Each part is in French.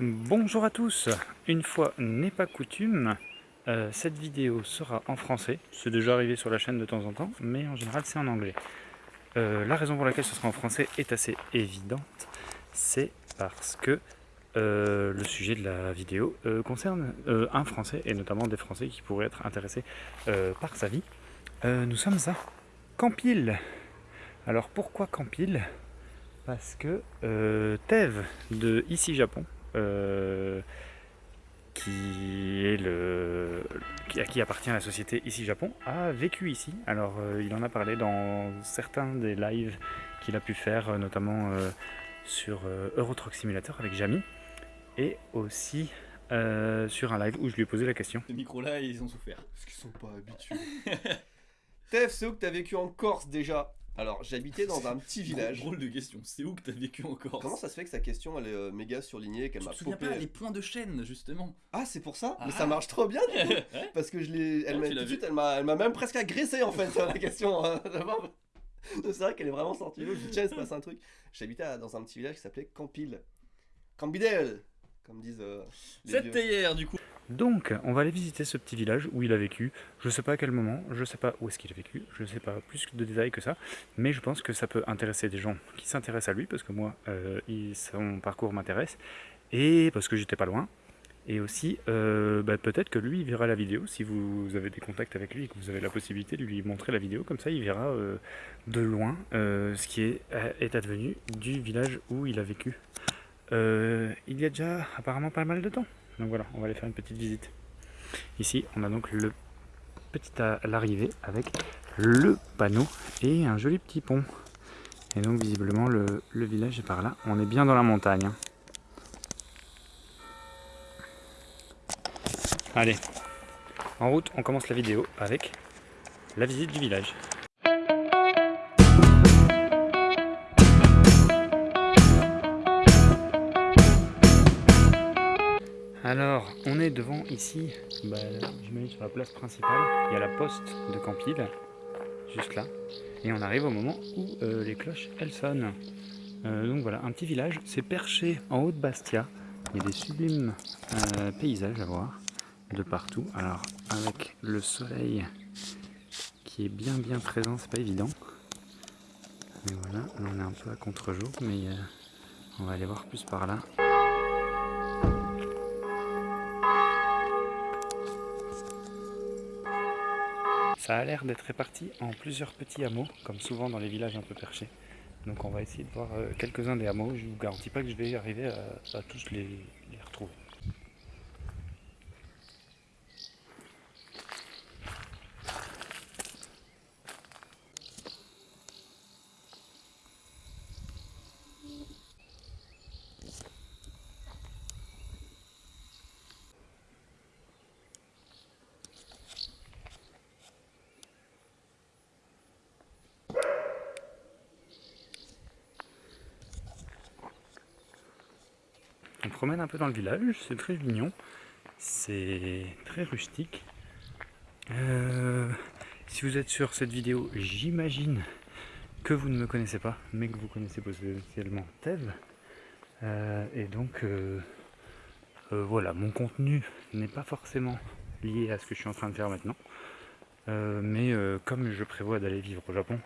Bonjour à tous, une fois n'est pas coutume, euh, cette vidéo sera en français, c'est déjà arrivé sur la chaîne de temps en temps, mais en général c'est en anglais. Euh, la raison pour laquelle ce sera en français est assez évidente, c'est parce que euh, le sujet de la vidéo concerne un français, et notamment des français qui pourraient être intéressés par sa vie. nous sommes à Campil. Alors pourquoi Campil? Parce que Tev de Ici Japon, qui est le, à qui appartient la société Ici Japon, a vécu ici. Alors euh, il en a parlé dans certains des lives qu'il a pu faire, euh, notamment sur Euro Truck Simulator avec Jamy, et aussi sur un live où je lui ai posé la question. Ces micros-là, ils ont souffert. Parce qu'ils sont pas habitués. Tef, c'est où que t'as vécu en Corse déjà? Alors, j'habitais dans un petit village. Drôle de question. C'est où que t'as vécu encore Comment ça se fait que sa question elle est euh, méga surlignée qu'elle m'a Tu te souviens pas les points de chaîne justement Ah, c'est pour ça? Mais ça ah. marche trop bien du coup Parce que je l'ai. Elle m'a tout de suite, elle m'a, elle m'a même presque agressé en fait sur la question. Hein. c'est vrai qu'elle est vraiment sortie. Je dis tiens, il se passe un truc. J'habitais dans un petit village qui s'appelait Campil. Campidel Comme disent. Euh, C'était hier du coup. Donc, on va aller visiter ce petit village où il a vécu. Je ne sais pas à quel moment, je ne sais pas où est-ce qu'il a vécu, je ne sais pas plus de détails que ça, mais je pense que ça peut intéresser des gens qui s'intéressent à lui, parce que moi, euh, son parcours m'intéresse, et parce que j'étais pas loin. Et aussi, euh, bah, peut-être que lui, il verra la vidéo, si vous avez des contacts avec lui et que vous avez la possibilité de lui montrer la vidéo, comme ça il verra euh, de loin ce qui est, est advenu du village où il a vécu. il y a déjà apparemment pas mal de temps. Donc voilà, on va aller faire une petite visite. Ici, on a donc le petit l'arrivée avec le panneau et un joli petit pont. Et donc visiblement le, village est par là. On est bien dans la montagne. Hein. Allez, en route, on commence la vidéo avec la visite du village. Devant ici, bah, j'imagine sur la place principale, il y a la poste de Campil, juste là. Et on arrive au moment où euh, les cloches, elles sonnent. Euh, donc voilà, un petit village, c'est perché en haut de Bastia. Il y a des sublimes euh, paysages à voir de partout. Alors, avec le soleil qui est bien bien présent, c'est pas évident. Mais voilà, là on est un peu à contre-jour, mais on va aller voir plus par là. Ça a l'air d'être réparti en plusieurs petits hameaux, comme souvent dans les villages un peu perchés. Donc on va essayer de voir euh, quelques-uns des hameaux. Je ne vous garantis pas que je vais arriver à, tous les retrouver. On promène un peu dans le village, c'est très mignon, c'est très rustique. Euh, si vous êtes sur cette vidéo, j'imagine que vous ne me connaissez pas, mais que vous connaissez potentiellement Tev. Euh, et donc, euh, voilà, mon contenu n'est pas forcément lié à ce que je suis en train de faire maintenant. mais comme je prévois d'aller vivre au Japon,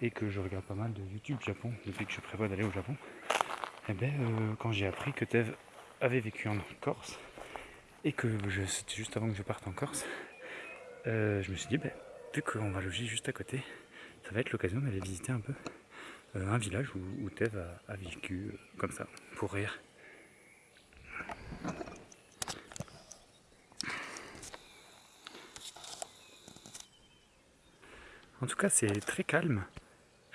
et que je regarde pas mal de YouTube Japon depuis que je prévois d'aller au Japon, eh ben, euh, quand j'ai appris que Tev avait vécu en Corse, et que c'était juste avant que je parte en Corse, euh, je me suis dit, ben, vu qu'on va loger juste à côté, ça va être l'occasion d'aller visiter un peu euh, un village où, Tev a, vécu comme ça, pour rire. En tout cas, c'est très calme.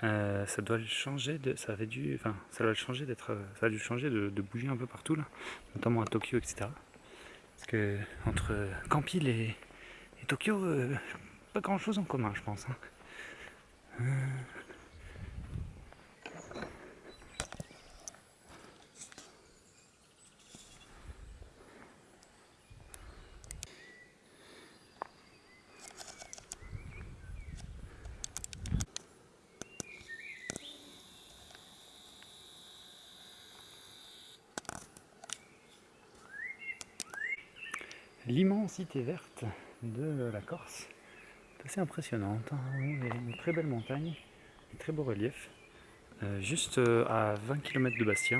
Euh, ça doit changer de, ça avait dû, enfin, ça doit changer d'être, changer de, bouger un peu partout là, notamment à Tokyo, etc. Parce que entre Campil et, Tokyo, euh, pas grand chose en commun, je pense. Hein. Euh, l'immensité verte de la Corse. C'est assez impressionnante, hein. une très belle montagne, un très beau relief, euh, juste euh, à 20 km de Bastia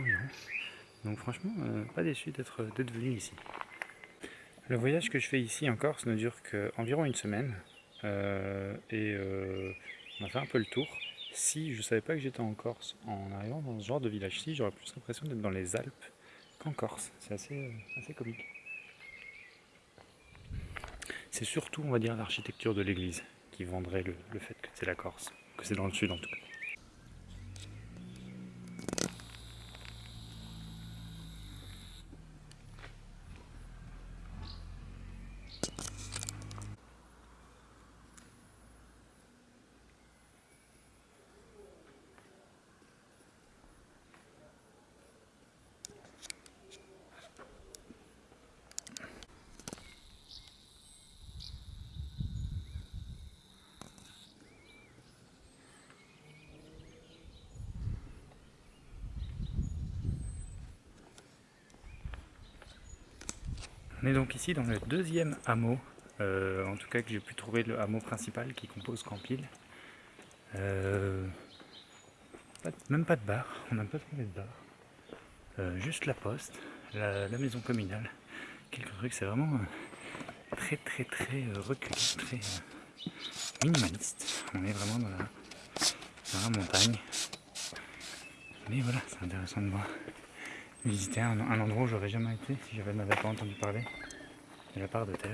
Donc franchement, euh, pas déçu d'être venu ici. Le voyage que je fais ici en Corse ne dure qu'environ une semaine et on a fait un peu le tour. Si je ne savais pas que j'étais en Corse, en arrivant dans ce genre de village-ci, j'aurais plus l'impression d'être dans les Alpes qu'en Corse. C'est assez, assez comique. C'est surtout, on dire, l'architecture de l'église qui vendrait le, le fait que c'est la Corse, que c'est dans le sud en tout cas. On est donc ici dans le deuxième hameau, euh, en tout cas que j'ai pu trouver le hameau principal qui compose Campil. Euh, même pas de bar, on n'a pas trouvé de bar. Euh, juste la poste, la, maison communale, quelques trucs, c'est vraiment très très très reculé, très minimaliste. On est vraiment dans la, dans la montagne. Mais voilà, c'est intéressant de voir visiter un, endroit où j'aurais jamais été si j'avais m'avais pas entendu parler de la part de Tel.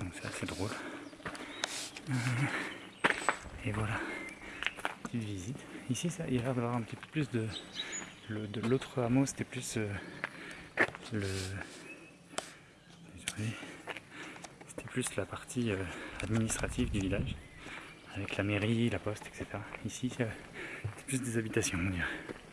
Donc c'est assez drôle. Euh, et voilà, petite visite. Ici, ça, il va y avoir un petit peu plus de. de l'autre hameau, c'était plus euh, le. C'était plus la partie euh, administrative du village, avec la mairie, la poste, etc. Ici, c'est plus des habitations, on dirait.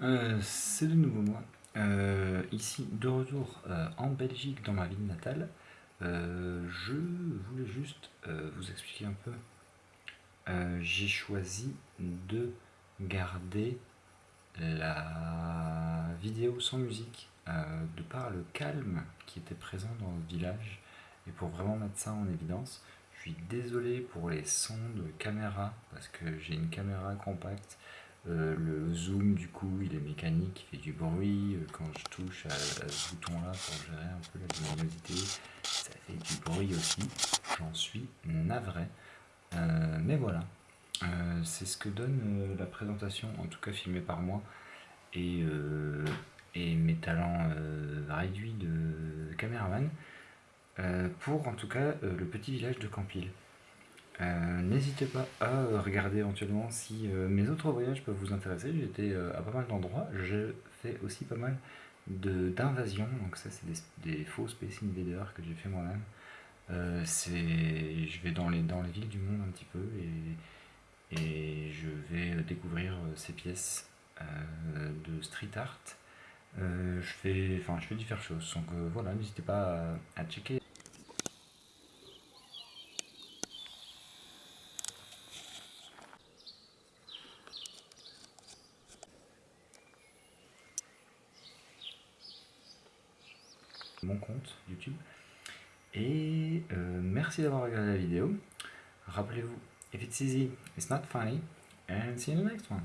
Euh, c'est de nouveau moi, euh, ici de retour euh, en Belgique dans ma ville natale. je voulais juste vous expliquer un peu. J'ai choisi de garder la vidéo sans musique de par le calme qui était présent dans le village et pour vraiment mettre ça en évidence. Je suis désolé pour les sons de caméra parce que j'ai une caméra compacte euh, le zoom du coup il est mécanique, il fait du bruit, euh, quand je touche à, ce bouton là pour gérer un peu la luminosité, ça fait du bruit aussi, j'en suis navré. Euh, mais voilà, c'est ce que donne la présentation, en tout cas filmée par moi, et, et mes talents réduits de caméraman, pour en tout cas le petit village de Campil. Euh, n'hésitez pas à regarder éventuellement si euh, mes autres voyages peuvent vous intéresser. J'étais euh, à pas mal d'endroits. Je fais aussi pas mal d'invasions. Donc ça c'est des, faux Space Invaders que j'ai fait moi-même. je vais dans les, dans les villes du monde un petit peu et, je vais découvrir ces pièces de street art. je, fais, je fais différentes choses. Donc voilà, n'hésitez pas à checker. mon compte YouTube. Et euh, merci d'avoir regardé la vidéo. Rappelez-vous, if it's easy, it's not funny. And see you in the next one.